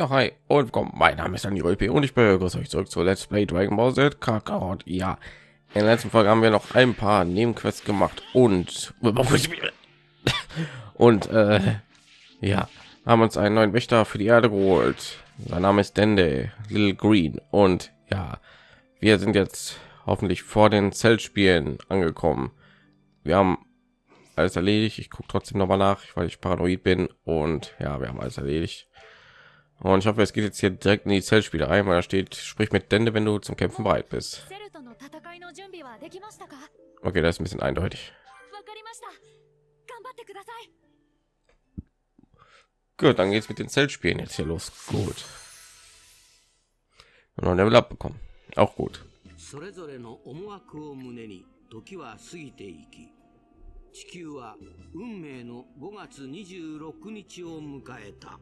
Ja, hi und willkommen. Mein Name ist Daniel P. und ich begrüße euch zurück zu Let's Play Dragon Ball Z Kakarot. Ja, in der letzten Folge haben wir noch ein paar Nebenquests gemacht und und äh, ja, haben uns einen neuen Wächter für die Erde geholt. Sein Name ist Dende Little Green und ja, wir sind jetzt hoffentlich vor den Zeltspielen angekommen. Wir haben alles erledigt. Ich gucke trotzdem noch mal nach, weil ich paranoid bin und ja, wir haben alles erledigt. Und ich hoffe, es geht jetzt hier direkt in die Zellspiele ein, weil da steht, sprich mit Dende, wenn du zum Kämpfen bereit bist. Okay, das ist ein bisschen eindeutig. Gut, dann geht's mit den Zeltspielen jetzt hier los. Gut. Und noch ein Level up bekommen. Auch gut. 地球は運命の5月26日を迎えた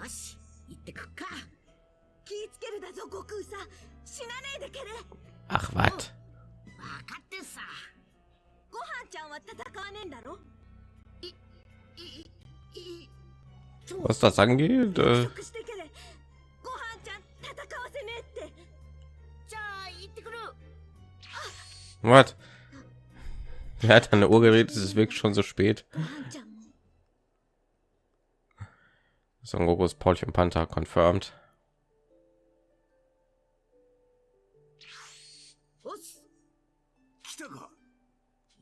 よし行ってくっか気ぃつけるだぞ悟空さ死なねえでけれ Ach, was? 分かってさご飯ちゃんは戦わねえんだろいいいい Was das angeht, äh, 約束してけれご飯ちゃん戦わせねえってじゃあ行ってくる was? Er hat eine Uhr geredet, es ist wirklich schon so spät. Son Gokus Paulchen Panther confirmed. おっす来たか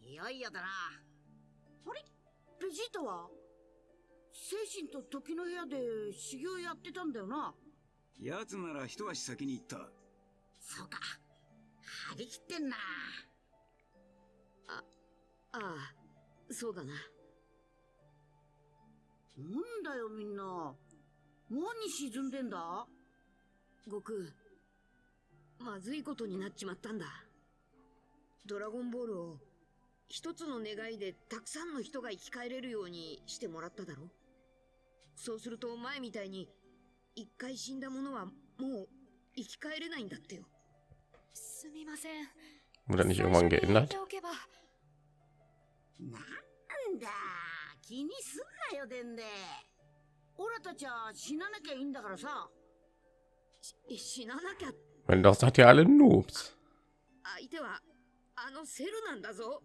いよいよだなあれベジータは精神と時の部屋で修行やってたんだよな。奴なら一足先に行ったそうか張り切ってんなあああそうだななんだよみんな。何沈んでんだ。悟空まずいことになっちまったんだ。ドラゴンボールを一つの願いでたくさんの人が生き返れるようにしてもらっただろ。そうすると前みたいに一回死んだ者はもう生き返れないんだってよ。すみません。Wurde けば。なんだ気にすんなよでんで。俺たちは死ななきゃいいんだからさ。し死ななきゃ。Wenn doch seid ihr alle Noobs. 相手はあのセルなんだぞ。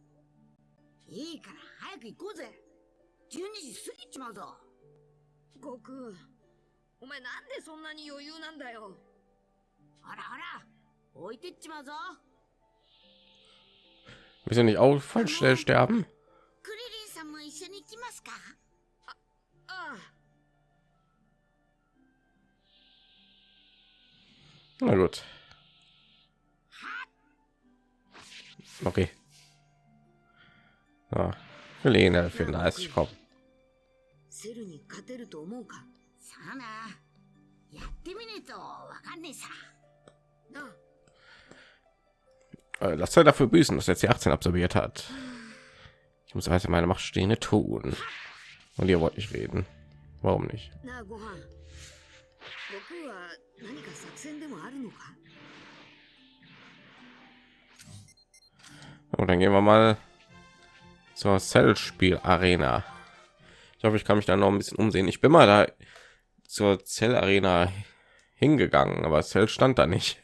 いいから早く行こうぜ。12時過ぎちまうぞ。悟空お前なんでそんなに余裕なんだよ。ほらほら置いてっちまうぞ。Wir sind nicht auch voll schnell sterben. クリんも一緒に行きますかあああ Na gut. Okay. Ja, Helene für 30 komm. セルに勝てると思うかさあなやってみねえとわかんねえさなあ Äh, Lass er dafür büßen, dass er jetzt die 18 absorbiert hat. muss weiter meine Macht stehende tun. Und ihr wollt nicht reden. Warum nicht? Und oh, dann gehen wir mal zur Cell-Spiel-Arena. Ich hoffe, ich kann mich da noch ein bisschen umsehen. Ich bin mal da zur Cell-Arena hingegangen, aber Cell stand da nicht.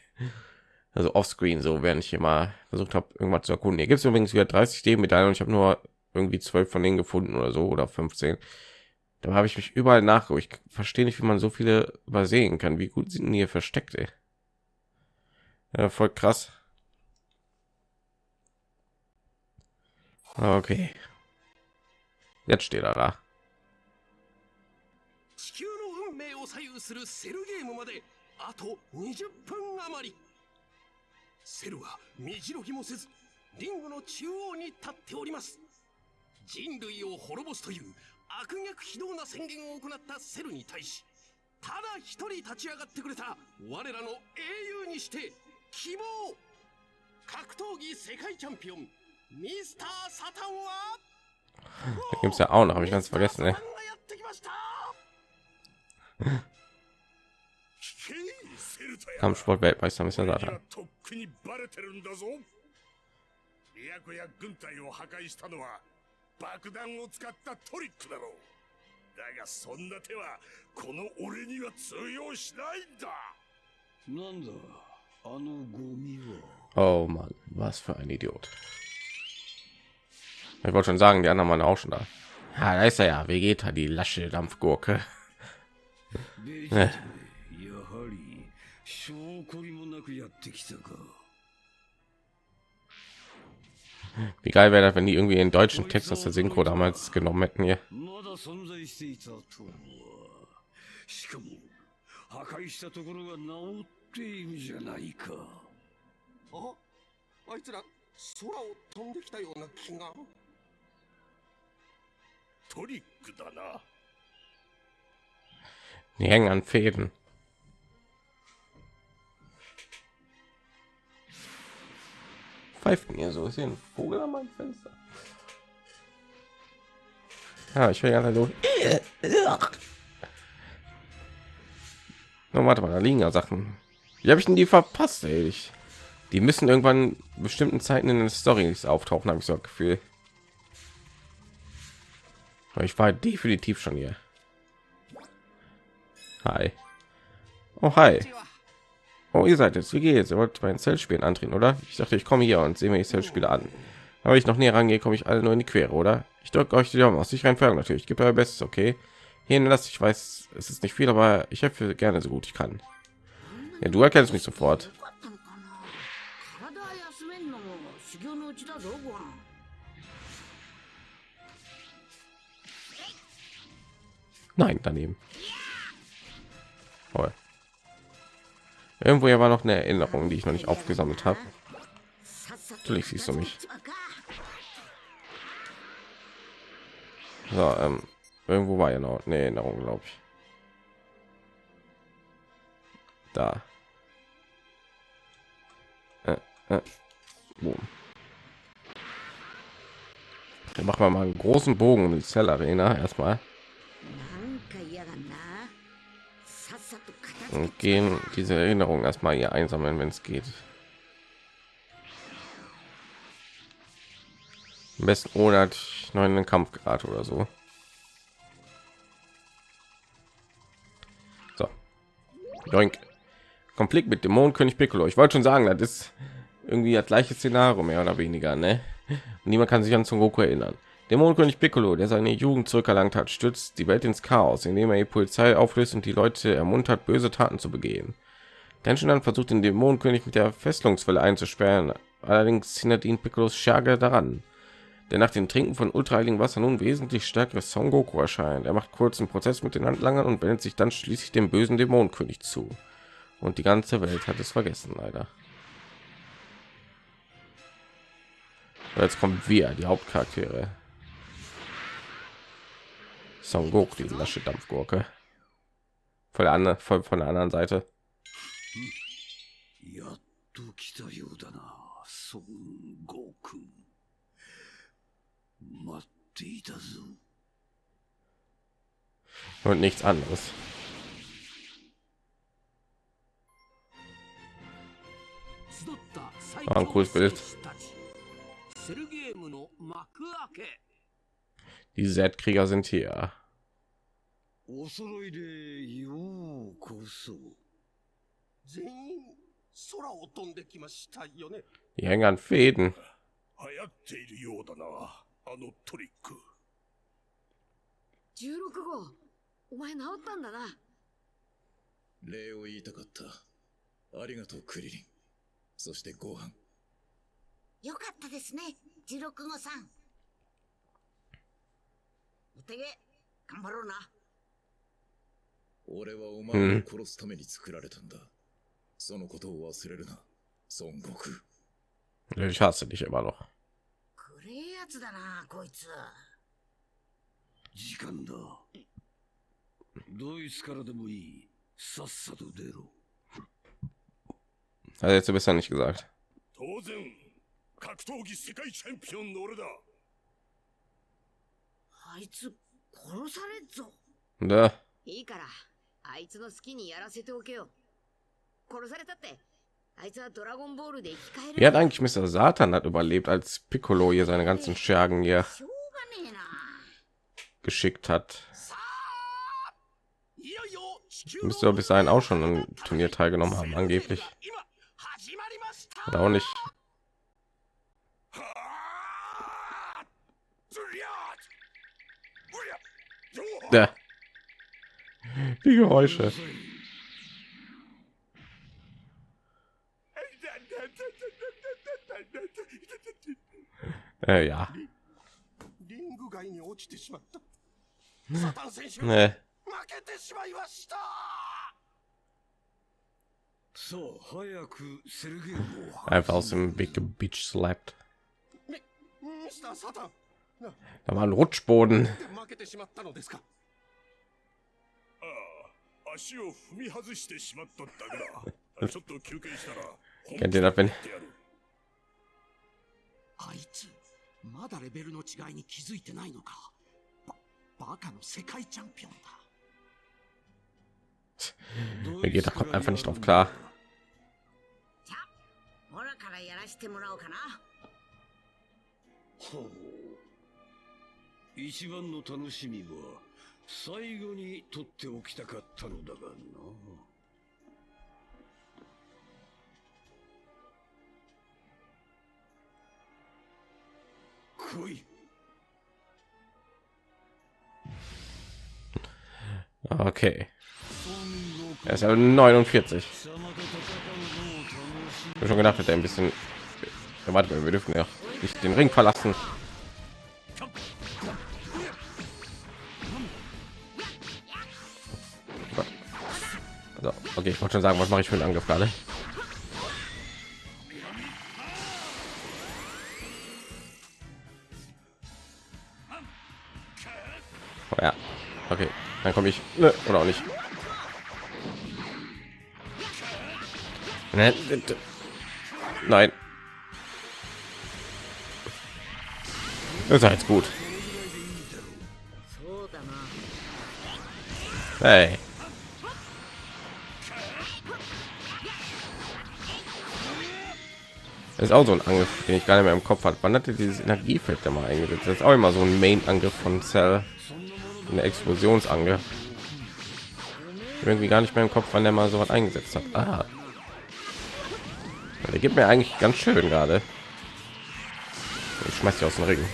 Also offscreen, so während ich immer versucht habe, irgendwas zu erkunden. Hier gibt es übrigens wieder 30 D-Medaillen und ich habe nur irgendwie zwölf von denen gefunden oder so oder 15. Da habe ich mich überall nachgeguckt. Ich verstehe nicht, wie man so viele übersehen kann. Wie gut sind die hier versteckt, ey. Ja, voll krass. Okay. Jetzt steht er da. 地球の運命を左右するセルゲームまであと20分余りセルは身じろぎもせずリングの中央に立っております 人類を滅ぼすという悪逆非道な宣言を行ったセルに対しただ一人立ち上がってくれた我らの英雄にして希望格闘技世界チャンピオンミスター・サタンは Da gibt es ja auch noch, habe ich ganz vergessen, や Kampfsport-Weltmeister Mr. 俺に Satan. はとっくにバレてるんだぞ都や軍隊を破壊したのは爆弾を使ったトリックだろう だがそんな手はこの俺には通用しないんだなんだあのゴミは Oh Mann, was für ein Idiot. Ich wollte schon sagen, die anderen waren auch schon da. Ja, da ist er ja, Vegeta, die lasche Dampfgurke. Wie geil wäre das, wenn die irgendwie den deutschen Text aus der Synchro damals genommen hätten hier. まだ存在していたとはしかも破壊したところが治っているじゃないかああいつら空を飛んできたような気がトリックだな Die hängen an Fäden. Pfeift mir so, ist hier ein Vogel an meinem Fenster. Ja, ich will ja so. No, warte mal, da liegen ja Sachen. Wie habe ich denn die verpasst? Ey? Ich, die müssen irgendwann bestimmten Zeiten in den Stories auftauchen, habe ich so ein Gefühl. Ich war definitiv schon hier. Hi. Oh, hi. Oh, ihr seid jetzt. Wie geht's? Ihr wollt mein den Zeltspielen antreten, oder? Ich dachte, ich komme hier und sehe mir die Zeltspiele an. Aber ich noch näher rangehe, komme ich alle nur in die Quere, oder? Ich drücke euch die Daumen aus. Ich Entfernung natürlich. Gibt euer Bestes, okay? Hier ne, lasse ich weiß, es ist nicht viel, aber ich helfe gerne so gut ich kann. Ja, du erkennst mich sofort. Nein, daneben. Irgendwo hier war noch eine Erinnerung, die ich noch nicht aufgesammelt habe. Natürlich siehst du mich. So, ähm, irgendwo war ja noch eine Erinnerung, glaube ich. Da. Äh, äh. Boom. Dann machen wir mal einen großen Bogen um die Zellarena erstmal. Und gehen diese Erinnerung erstmal hier einsammeln, wenn es geht. Am besten ohne dass ich noch in den Kampf gerate oder so. So. Joink. Konflikt mit Dämonenkönig Piccolo. Ich wollte schon sagen, das ist irgendwie das gleiche Szenario mehr oder weniger, ne? Und niemand kann sich an Son Goku erinnern. Dämonenkönig Piccolo, der seine Jugend zurückerlangt hat, stürzt die Welt ins Chaos, indem er die Polizei auflöst und die Leute ermuntert, böse Taten zu begehen. Genshin versucht den Dämonenkönig mit der Fesselungswelle einzusperren, allerdings hindert ihn Piccolos Scherge daran. Der nach dem Trinken von ultraheiligen Wasser nun wesentlich stärkere Son Goku erscheint. Er macht kurzen Prozess mit den Handlangern und wendet sich dann schließlich dem bösen Dämonenkönig zu. Und die ganze Welt hat es vergessen, leider. Jetzt kommen wir, die Hauptcharaktere. Son Goku, die lasche Dampfgurke. Voll, an, voll von der anderen Seite. やっと来たようだな孫悟空待っていたぞ Und nichts anderes. 集った最 Die Z-Krieger sind hier. お揃いでようこそ全員空を飛んできましたよね Die hängen an Fäden. 流行っているようだなあのトリック16号お前治ったんだな礼を言いたかった。ありがとう、クリリン。そしてご飯。よかったですね16号さん おてげ頑張ろうな。俺はお前を殺すために作られたんだ。そのことを忘れるな、孫悟空。Ich hasse dich immer noch. くれえやつだなこいつ。時間だ。ドイツからでもいい。さっさと出ろ。Hat er jetzt nicht gesagt. 当然格闘技世界チャンピオンの俺だあいつ殺されっぞ Da. いいからあいつの好きにやらせておけよ殺されたってあいつはドラゴンボールで生き返 Wie hat る eigentlich Mr. Satan hat überlebt, als Piccolo hier seine ganzen Schergen hier しょうがねえな geschickt hat? さあ いよいよ地球 Müsste doch bis dahin auch schon an einem Turnier teilgenommen haben, angeblich. 今始まりました Oder auch nicht. Ja. Die Geräusche. Äh, ja. リング外に落ちてしまったサタン選手、 Nee. 負けてしまいましたさあ早くセルゲームを Einfach aus dem Weg gebeach slapped. ミミスター・サタン Da war ein Rutschboden. 負けてしまったのですかああ足を踏み外してしまっただけだちょっと休憩したら Kennt ihr das, wenn 本気でやるあいつまだレベルの違いに気づいてないのかババカの世界チャンピオンだ Mir geht da kommt einfach nicht drauf klar. じ 一番の楽しみは最後に取っておきたかったのだがな来い Okay. Er ist ja 49. 貴様と戦うのを楽しIch hab schon gedacht, dass er ein bisschen. Ja, warte mal, wir dürfen ja nicht den Ring verlassen. Okay, ich wollte schon sagen, was mache ich für einen Angriff gerade? Oh, ja, okay, dann komme ich Nö, oder auch nicht. Nein. Das ist jetzt gut. Hey. Das ist auch so ein Angriff, den ich gar nicht mehr im Kopf hat. Wann hatte dieses Energiefeld da mal eingesetzt? Das ist auch immer so ein Main-Angriff von Cell. Eine Explosionsangriff. Irgendwie gar nicht mehr im Kopf, wann der mal so was eingesetzt hat. Ah. Der gibt mir eigentlich ganz schön gerade. Ich schmeiß die aus dem Ring.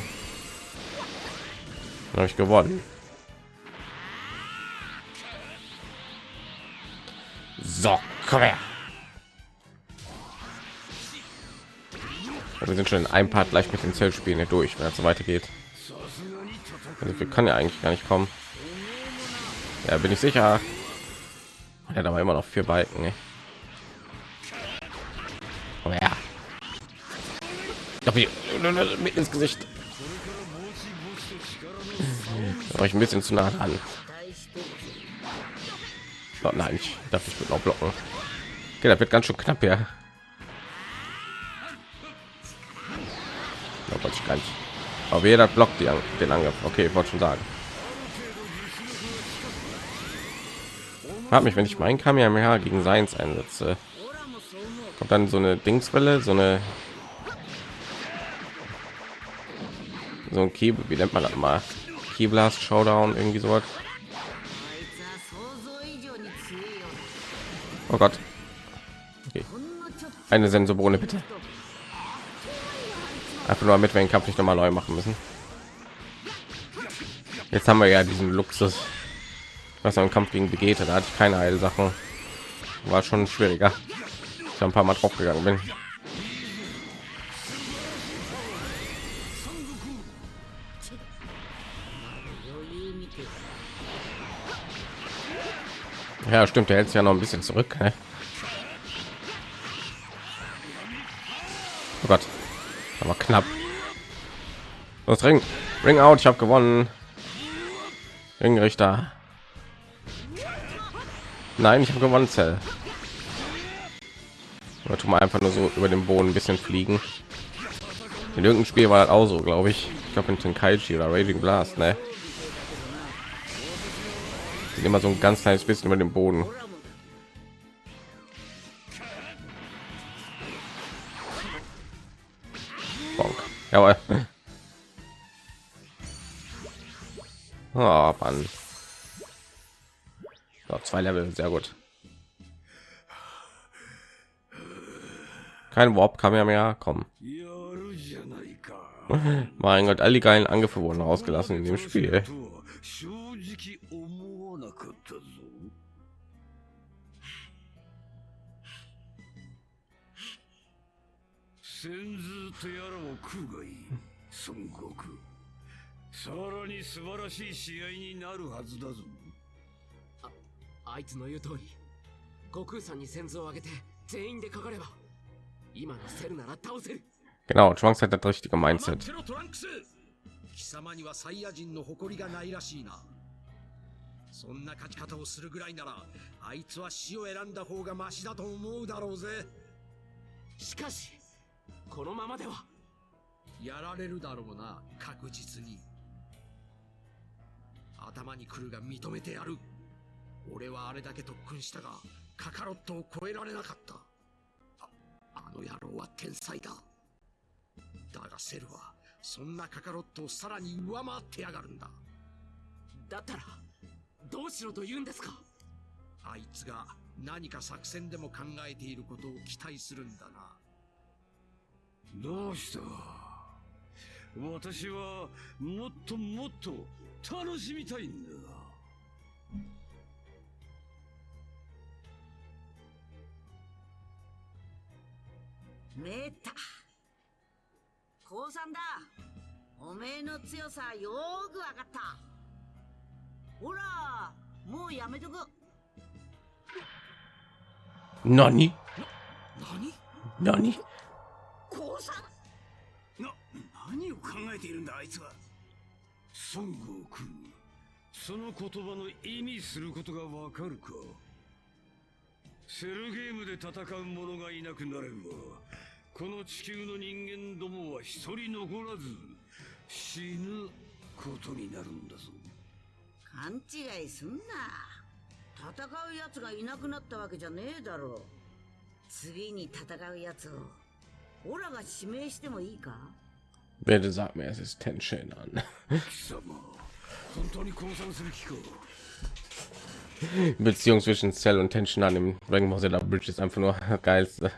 Habe ich gewonnen. So, komm her. Also wir sind schon in einem Part gleich mit den Zellspielen durch, wenn es so weitergeht. Also wir können ja eigentlich gar nicht kommen. Ja, bin ich sicher. Er hat aber immer noch vier Balken. Ne? Aber ja. Mit ins Gesicht. Euch ein bisschen zu nah dran. Oh nein, ich darf nicht mit noch blocken. Okay, das wird ganz schön knapp, ja. gar nicht. Aber jeder block die, den Angriff. Okay, ich wollte schon sagen. Hab mich, wenn ich meinen Kamehameha gegen Seins einsetze, kommt dann so eine Dingswelle, so eine so ein Kebel, wie nennt man das mal? Keyblast Showdown irgendwie so Oh Gott. Okay. Eine Sensorbohne bitte. Einfach nur damit wir den Kampf nicht nochmal neu machen müssen. Jetzt haben wir ja diesen Luxus, was im Kampf gegen Vegeta, da hatte ich keine Heilsachen. War schon schwieriger. Ich ein paar Mal drauf gegangen bin. Ja, stimmt, der hält sich ja noch ein bisschen zurück. Ne? Oh Gott, aber knapp. Das Ring, Ring out, ich habe gewonnen. Ringrichter. Nein, ich habe gewonnen, Zell. Oder tun wir einfach nur so über den Boden ein bisschen fliegen. In irgendeinem Spiel war das auch so, glaube ich. Ich glaube in Tenkaichi oder Raging Blast, ne? Immer so ein ganz kleines bisschen über den Boden. Jawohl. Oh, Mann. So, zwei Level, sehr gut. Kein Warp kam ja mehr kommen. Mein Gott, all die geilen Angriffe wurden ausgelassen in dem Spiel. 正直思わなかったぞ先頭とやらを食うがいい。孫悟空さらに素晴らしい試合になるはずだぞ。あいつの言う通り悟空さんに先頭を上げて全員でかかれば今のセルなら倒せる。Genau, Trunks hat das richtige Mindset. てろトランクス貴様にはサイヤ人の誇りがないらしいな。そんな勝ち方をするぐらいならあいつは死を選んだ方がマシだと思うだろうぜ。しかしこのままではやられるだろうな確実に。頭に来るが認めてやる。俺はあれだけ特訓したがカカロットを超えられなかった。ああの野郎は天才だ。だがセルはそんなカカロットをさらに上回ってやがるんだ。だったらどうしろと言うんですか？あいつが何か作戦でも考えていることを期待するんだな。どうした？私はもっともっと楽しみたいんだめった降参だ。おめえの強さよーくわかった。ほらもうやめとく。Nani? 何？Nani? あいつは孫悟空。その言葉の意味することがわかるか。セルゲームで戦う者がいなくなればこの地球の人間どもは一人残らず死ぬことになるんだぞ。勘違いすんな。戦う奴がいなくなったわけじゃねえだろ。次に戦う奴をオラが指名してもいいか？Bitte sag mir, es ist Tenshin an. 貴様本当に降参する気か Beziehung zwischen Cell und Tenshin an dem Dragon Ball Z Bridge ist einfach nur geilste.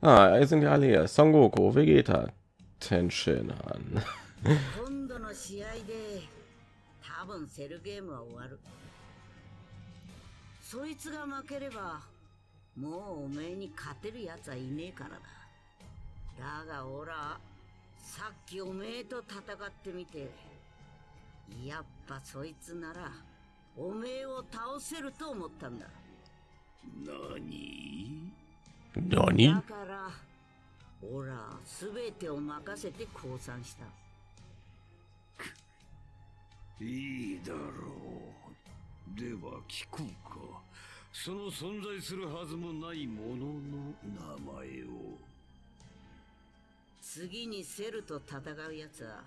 Ah, hier sind ja alle hier. Son Goku, Vegeta, Tenshin an. 今度の試合で多分セルゲームは終わるそいつが負ければもうおめえに勝てる奴はいねえからだだがオラ さっきおめえと戦ってみて。やっぱそいつならおめえを倒せると思ったんだ。何？Nani? だからオラ全てを任せて降参した。いいだろう。では聞こうか。その存在するはずもないものの名前を次にセルと戦う奴は。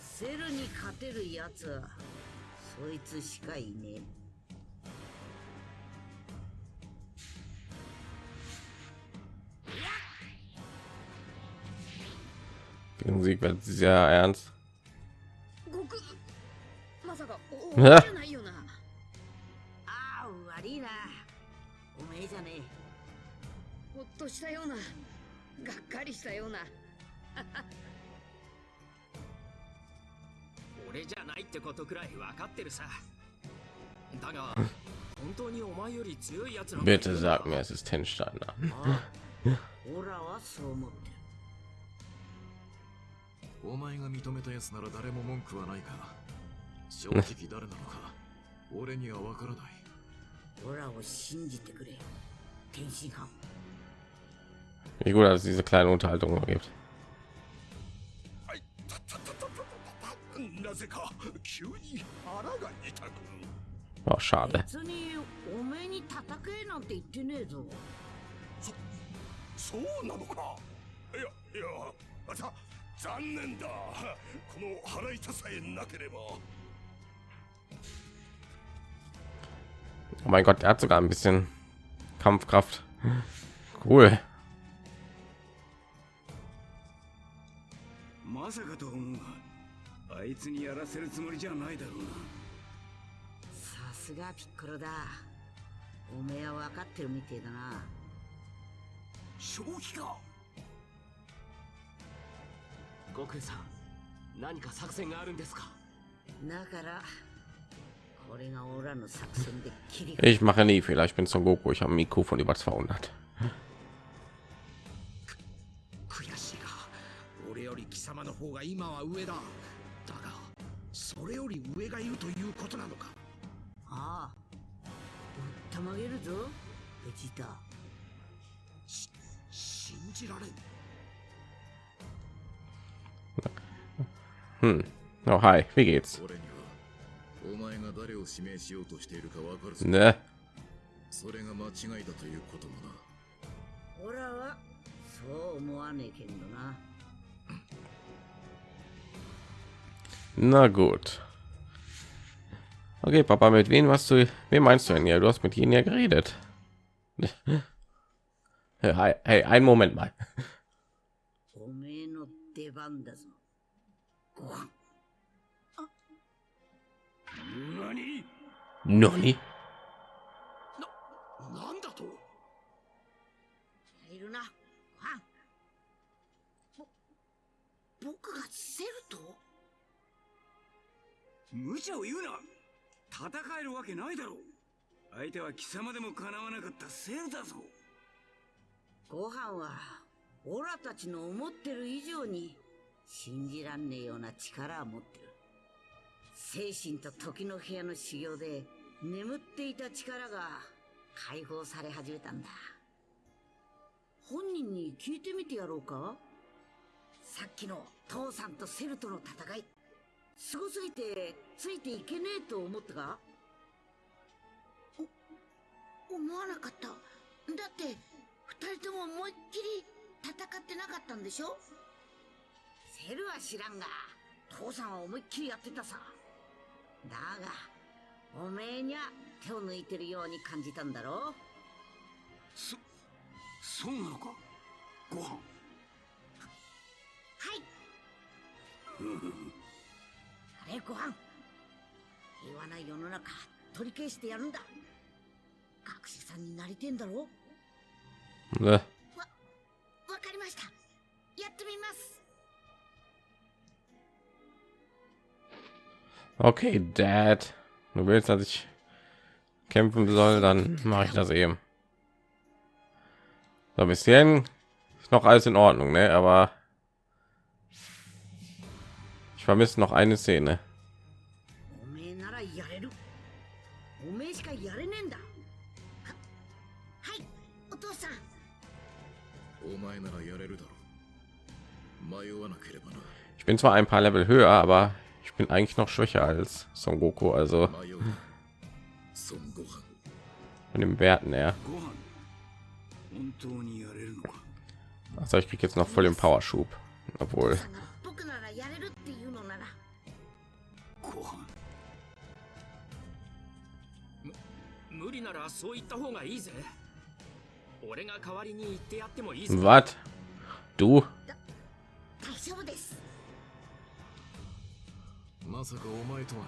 セルに勝てる奴は。そいつしかいねえ。Die Musik wird sehr ernst. としたようながっかりしたような。俺じゃないってことくらい分かってるさ。だが本当にお前より強い奴らがいる Bitte sag mir, es ist オラはそう思ってる。お前が認めたやつなら誰も文句はないが正直誰なのか俺には分からない。オラを信じてくれ天津飯 Wie gut, dass es diese kleine Unterhaltung noch gibt. Oh, schade. Oh mein Gott, er hat sogar ein bisschen Kampfkraft. Cool. まさかと思うがああいつにやらせるつもりじゃないだろうなさすがピッコロだおめえは分かってるみてえだな正気か悟空さん何か作戦があるんですか？だからこれが俺らの作戦で切り Ich mache nie Fehler. Ich bin Son Goku. Ich habe ein IQ von über 200. 貴様の方が今は上だ。だがそれより上がいるということなのか？ああ。たまげるぞ。ベジータ信じられん。Hm. Oh, hi. Wie geht's? 俺にはお前が誰を指名しようとしているかわかるぞ。Ne? それが間違いだということもな。俺らはそう思わねえけんどな Na gut. Okay, Papa, mit wem hast du, wem meinst du denn hier? Du hast mit ihnen ja geredet. Hey, hey, einen Moment mal. おめえの出番だぞご飯何 Noni? なんだといるなご飯ぼ僕がセルと 無茶を言うな。戦えるわけないだろう。相手は貴様でもかなわなかったセルだぞ。ご飯はオラたちの思ってる以上に信じらんねえような力を持ってる。精神と時の部屋の修行で眠っていた力が解放され始めたんだ。本人に聞いてみてやろうか。さっきの父さんとセルとの戦い。すごすぎてついていけねえと思ったか？お思わなかった。だって二人とも思いっきり戦ってなかったんでしょ？セルは知らんが父さんは思いっきりやってたさ。だがおめえにゃ手を抜いてるように感じたんだろ？そそうなのか？ご飯。はい。あれご飯平和な世の中取り返してやるんだ学士さんになりてんだろ Ne. わかりましたやってみます Okay, Dad. Du willst, dass ich kämpfen soll, dann mache ich das eben. So, bis hierhin ist noch alles in Ordnung, ne? Aber ich vermisse noch eine Szene. Ich bin zwar ein paar Level höher, aber ich bin eigentlich noch schwächer als Son Goku, also von den Werten her. Also ich krieg jetzt noch voll den Power Schub, obwohl. Was? Du? まさかお前とはな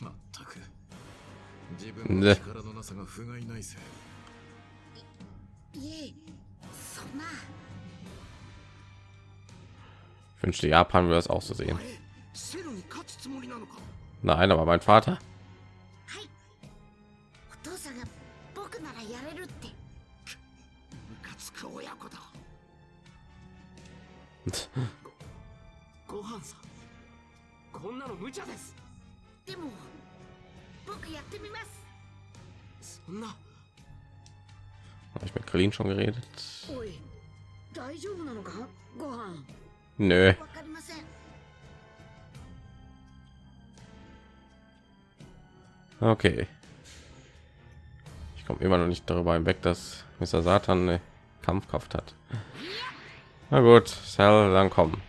まったく自分の力のなさが不甲斐ないぜいえそんな Ich wünschte, Japan würde es auch so sehen. あれセルに勝つつもりなのか Nein, aber mein Vater. こんなの無茶ですでも僕やってみますそんな Habe ich mit Krillin schon geredet? おい大丈夫なのかご飯 Nö. わかりません Okay. Ich komme immer noch nicht darüber hinweg, dass Mr. Satan eine Kampfkraft hat. Na gut, Cell, dann komm.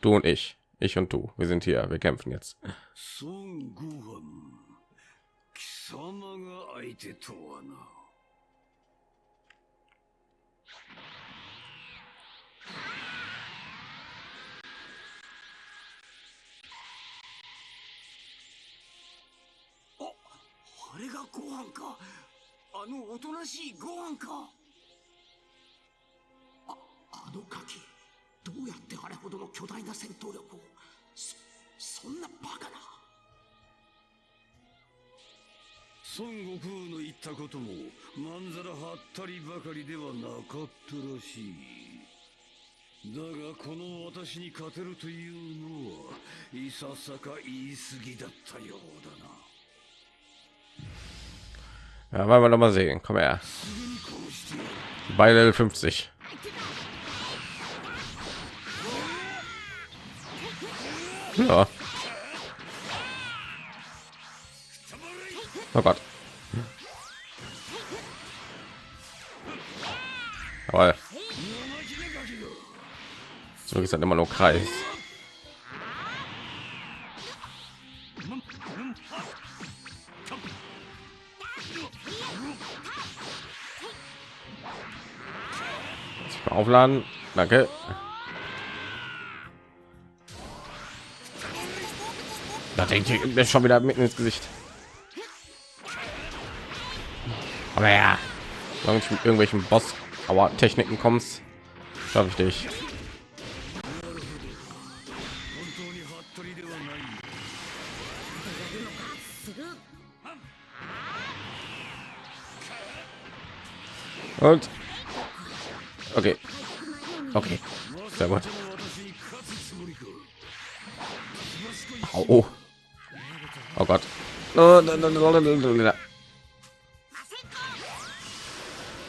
Du und ich. Ich und du, wir sind hier, wir kämpfen jetzt. あれがご飯か。あのおとなしいご飯か。ああのガキ。どうやってあれほどの巨大な戦闘力を。そんなバカな孫悟空の言ったこともまんざらはったりばかりではなかったらしいだがこの私に勝てるというのはいささか言い過ぎだったようだな Ja, wollen wir noch mal sehen. Komm her. Bei Level 50. Ja. Oh Gott. Jawohl. So ist halt immer nur Kreis. Aufladen. Danke. Da denke ich schon wieder mitten ins Gesicht. Aber ja, wenn ich mit irgendwelchen Boss, aber Techniken kommst, schaffe ich dich. Und okay, okay, sehr gut. Oh. Gott.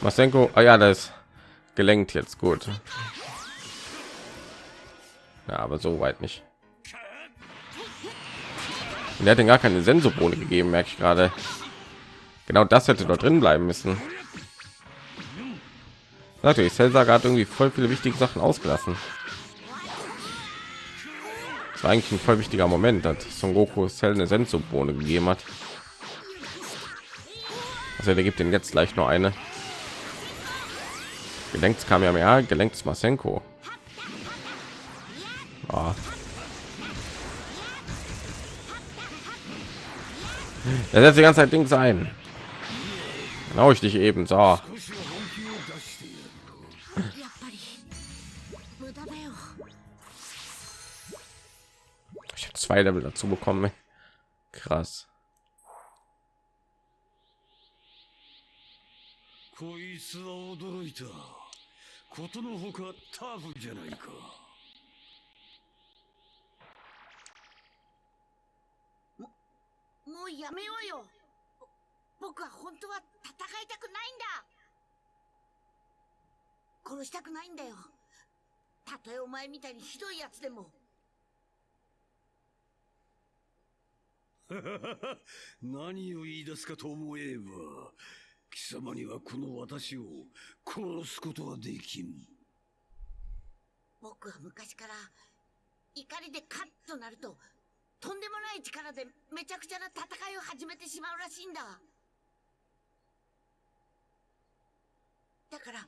Masenko, ah ja, das ist gelenkt jetzt gut. Ja, aber so weit nicht. Und er hat den gar keine Sensorbone gegeben, merke ich gerade. Genau das hätte dort drin bleiben müssen. Natürlich, Cellsaga hat irgendwie voll viele wichtige Sachen ausgelassen. War eigentlich ein voll wichtiger Moment, dass Son Goku Cell eine Sensorbone gegeben hat. Also der gibt den jetzt gleich noch eine. Gelenkt kam ja mehr, gelenkt Masenko. Ah. Er setzt die ganze Zeit Dings ein. Genau ich dich eben so. Zwei Level dazu bekommen. Krass. こいつは驚いたことのほかタフじゃないかもうやめようよ僕は本当は戦いたくないんだ殺したくないんだよたとえお前みたいにひどいやつでも 何を言い出すかと思えば貴様にはこの私を殺すことはできん。僕は昔から怒りでカッとなるととんでもない力でめちゃくちゃな戦いを始めてしまうらしいんだ。だから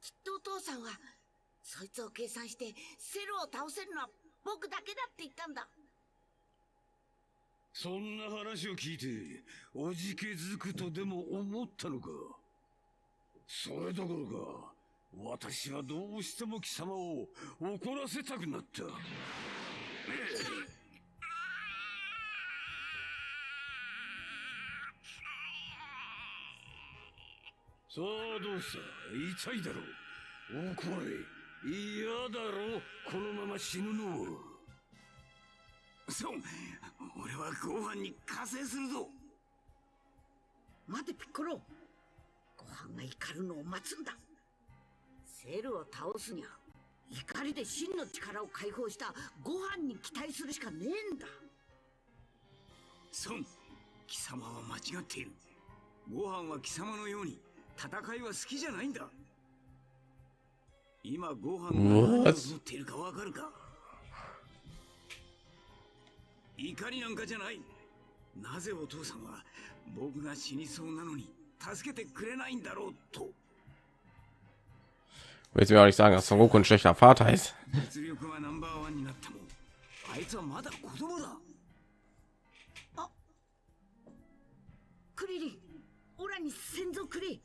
きっとお父さんはそいつを計算してセルを倒せるのは僕だけだって言ったんだ。そんな話を聞いておじけづくとでも思ったのか？それどころか私はどうしても貴様を怒らせたくなった。さあどうした？痛いだろう。怒れ嫌だろう。このまま死ぬのはそう。俺はご飯に加勢するぞ。待てピッコロ。ご飯が怒るのを待つんだ。セルを倒すにゃ怒りで真の力を解放したご飯に期待するしかねえんだ。孫貴様は間違っている。ご飯は貴様のように戦いは好きじゃないんだ。今ご飯が何を思っているかわかるか？怒りなんかじゃない。なぜお父さんは僕が死にそうなのに助けてくれないんだろうと。Willst mir auch nicht sagen, dass Son Goku ein schlechter Vater ist? 実力はナンバーワンになってもあいつはまだ子供だ。クに先祖くれ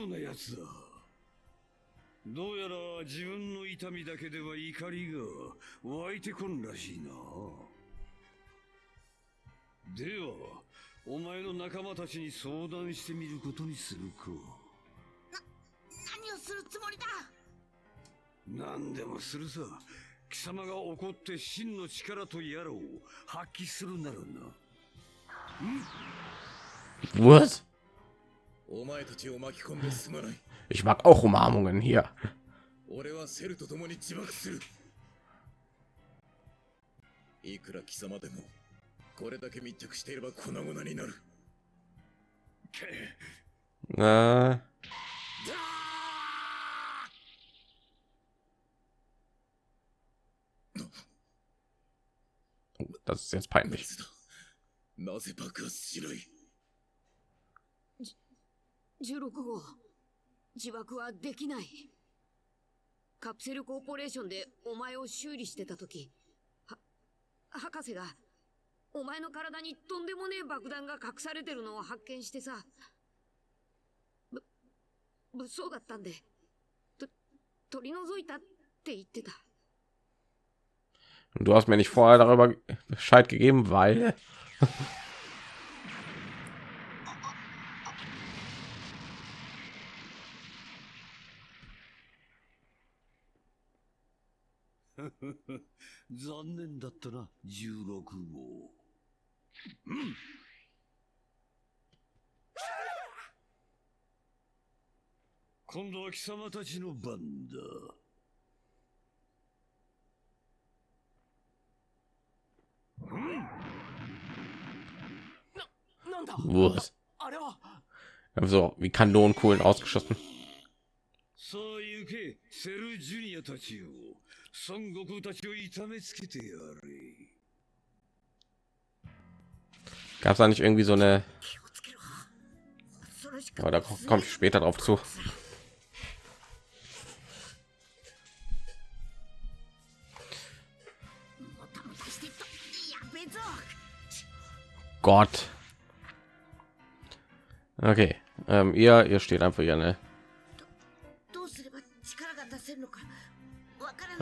強情なやつだどうやら自分の痛みだけでは怒りが湧いてこんらしいなではお前の仲間たちに相談してみることにするか。何をするつもりだ？何でもするさ。貴様が怒って真の力とやらを発揮するならな。ん？ですまない Ich mag auch Umarmungen hier. 俺はセルと共に自爆するいくら貴様でもこれだけ密着していれば粉々になる Äh, oh, das ist jetzt な peinlich. ぜだなぜ爆発しない 16号。自爆はできない。カプセルコーポレーションでお前を修理してた時。は博士がお前の体にとんでもねえ爆弾が隠されてるのを発見してさ。ぶ物騒だったんで。と取り除いたって言ってた。Du hast mir nicht vorher darüber Bescheid gegeben, weil 残念だったな、16号。うん今度は貴様たちの番だ。Wurst. Einfach so wie Kanonenkohlen ausgeschossen. So, Yuki, Seru Junior たちを孫悟空たちを痛めつけてやれ Gab es da nicht irgendwie so eine? 気をつけろそれしか Aber da komme ich später drauf zu. もたもたしてっとやべえぞ Gott. Okay, ähm, ihr, ihr steht einfach hier, ne?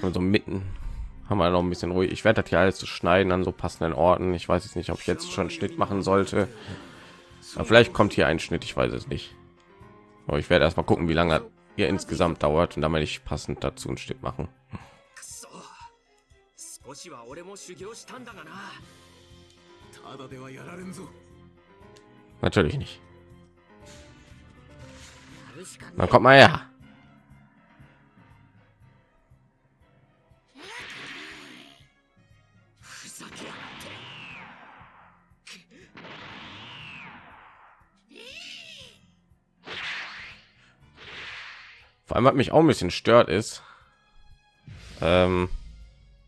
Also mitten haben wir noch ein bisschen ruhig. Ich werde das hier alles zu schneiden an so passenden Orten. Ich weiß jetzt nicht, ob ich jetzt schon Schnitt machen sollte. Aber vielleicht kommt hier ein Schnitt, ich weiß es nicht. Aber ich werde erst mal gucken, wie lange das hier insgesamt dauert und damit ich passend dazu ein stück machen. Natürlich nicht. Dann kommt mal her. Vor allem hat mich auch ein bisschen stört ist, ähm,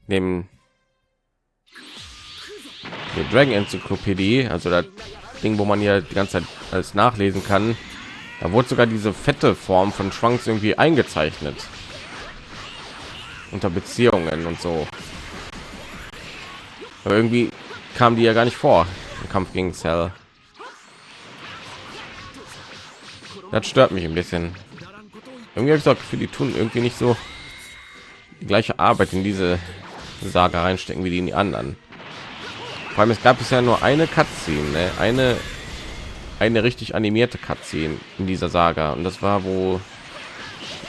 neben der Dragon Enzyklopädie, also das Ding, wo man hier die ganze Zeit alles nachlesen kann, da wurde sogar diese fette Form von Trunks irgendwie eingezeichnet unter Beziehungen und so. Aber irgendwie kam die ja gar nicht vor im Kampf gegen Cell. Das stört mich ein bisschen. Irgendwie habe ich Gefühl, die tun irgendwie nicht so die gleiche Arbeit in diese Saga reinstecken wie die in die anderen. Vor allem es gab bisher nur eine Cutscene, ne? eine eine richtig animierte Cutscene in dieser Saga und das war, wo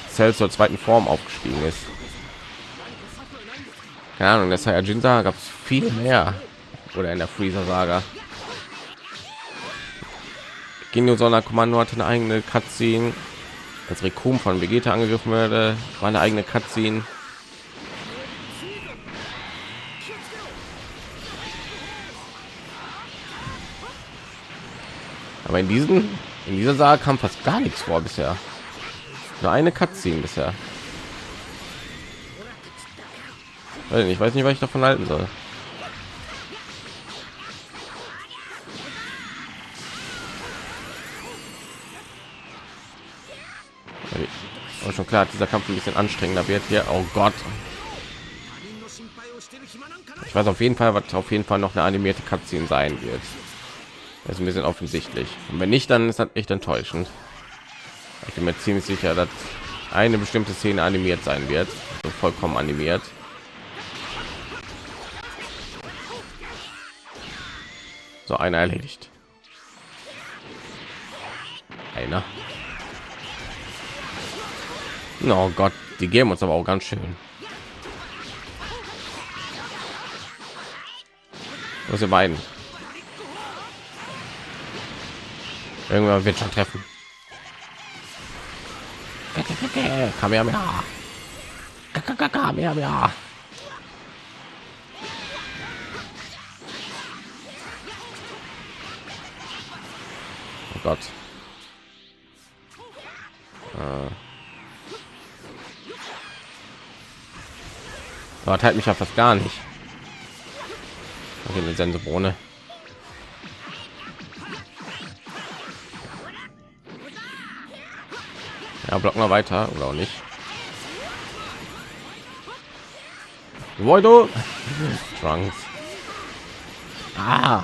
Cell zur zweiten Form aufgestiegen ist. Keine Ahnung, der Saiyajin Saga gab es viel mehr oder in der Freezer Saga. Genio Sonder Kommando hatte eine eigene Cutscene. Als Rekum von Vegeta angegriffen wurde, war eine eigene Cutscene. Aber in diesen, in dieser Saga kam fast gar nichts vor bisher. Nur eine Cutscene bisher. Ich weiß nicht, was ich davon halten soll. Aber schon klar, dieser Kampf ein bisschen anstrengender wird hier. Oh Gott. Ich weiß auf jeden Fall, was auf jeden Fall noch eine animierte Cutscene sein wird. Das ist ein bisschen offensichtlich. Und wenn nicht, dann ist das echt enttäuschend. Ich bin mir ziemlich sicher, dass eine bestimmte Szene animiert sein wird. Also vollkommen animiert. So, einer erledigt. Einer. Oh Gott, die geben uns aber auch ganz schön. Was ihr beiden? Irgendwann wird schon treffen. Kamehameha. Kamehameha. Oh Gott. Äh. Aber teilt mich ja fast gar nicht. Okay, eine Sensobohne. Ja, blocken wir weiter oder auch nicht. Voido. Trunks. Ah.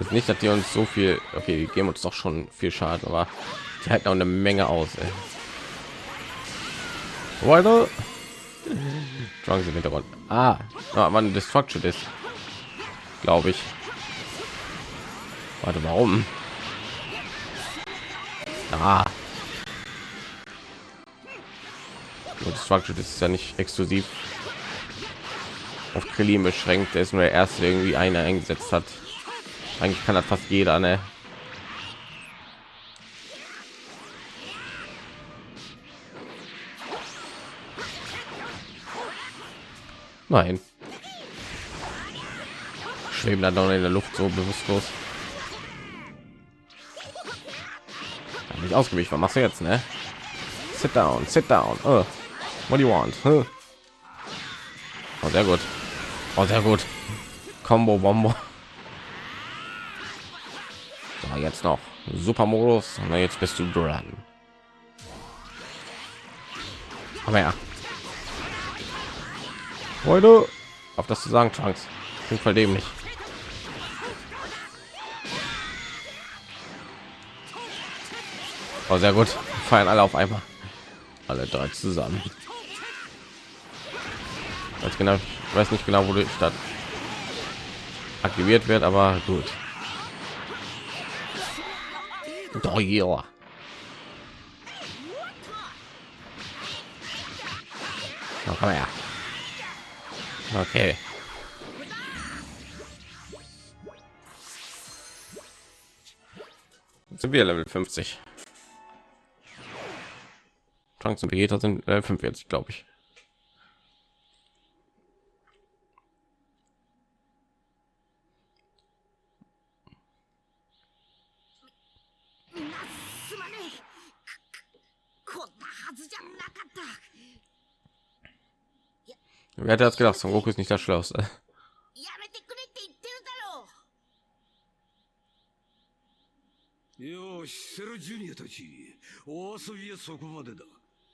Ist nicht, dass die uns so viel, okay, die geben uns doch schon viel Schaden, aber die halten auch eine Menge aus. Ey. Voido. Trunks im Hintergrund. Ah, ah man, Destruction ist, glaube ich. Warte, warum? Ah. Destruction ist ja nicht exklusiv auf Krillin beschränkt. Der ist nur der erste, der irgendwie einer eingesetzt hat. Eigentlich kann das fast jeder, ne? Nein. Schweben dann noch in der Luft so bewusstlos. Hab nicht ausgewichen. Was machst du jetzt, ne? Sit down, sit down. Oh. What do you want? Huh? Oh, sehr gut. Oh, sehr gut. Combo Bombo. So, jetzt noch Super Modus. Na, jetzt bist du dran. Aber ja. Heute auf das zu sagen, Trunks. Klingt voll dämlich. Oh, sehr gut. Feiern alle auf einmal. Alle drei zusammen. Weiß genau, ich weiß nicht genau, wodurch das aktiviert wird, aber gut. Doch, ja. Komm her. Okay. Sind wir Level 50. Trunks und Vegeta sind äh, 45, glaube ich. Wer hätte das だろうよし、セルジュニアたち、お遊びはそこまでだ。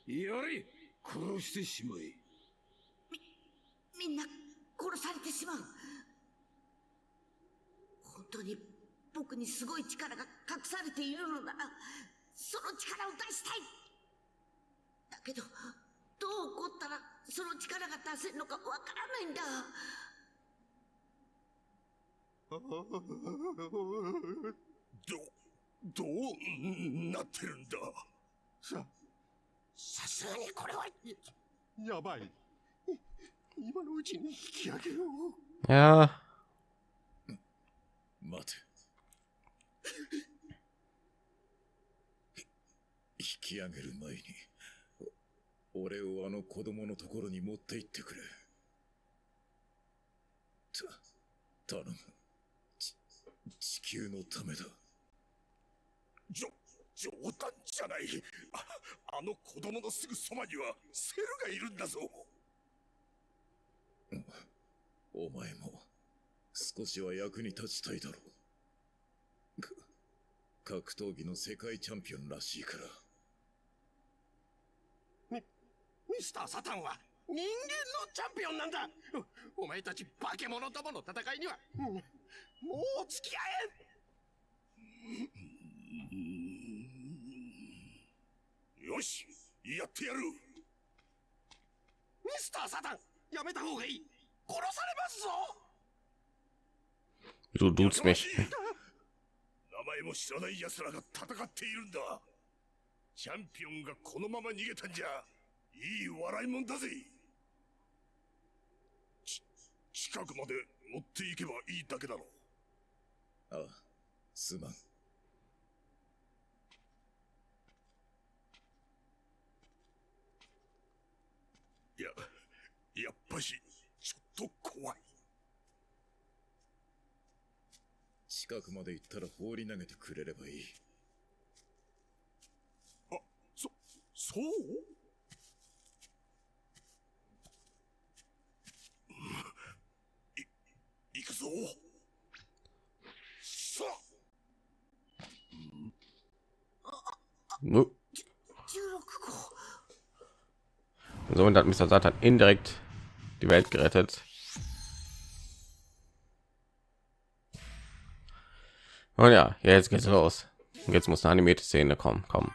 やれ、殺してしまえ。みんな殺されてしまう。本当に僕にすごい力が隠されているのなら、その力を出したい。だけど、どう起こったらその力が出せるのかわからないんだ。ど、どうなってるんだ？さ、さすがにこれは、やばい。今のうちに引き上げよう。やあ。待て。引き上げる前に。俺をあの子供のところに持って行ってくれ。た頼む。ち地球のためだ。じょ、冗談じゃない。ああの子供のすぐそばにはセルがいるんだぞ。お前も少しは役に立ちたいだろう。く格闘技の世界チャンピオンらしいからミスター・サタンは人間のチャンピオンなんだ。おお前たち化け物どもの戦いには、うんもう付き合えん。よしやってやる。ミスター・サタンやめた方がいい。殺されますぞ。Du duzt mich. 名前も知らない奴らが戦っているんだ。チャンピオンがこのまま逃げたんじゃいい笑いもんだぜ。ち近くまで持っていけばいいだけだろああすまん。いややっぱしちょっと怖い。近くまで行ったら放り投げてくれればいい。あそそう？So. So. No. So, und hat Mr. Satan indirekt die Welt gerettet. Und ja, jetzt geht's los. Und jetzt muss eine animierte Szene kommen. Kommen.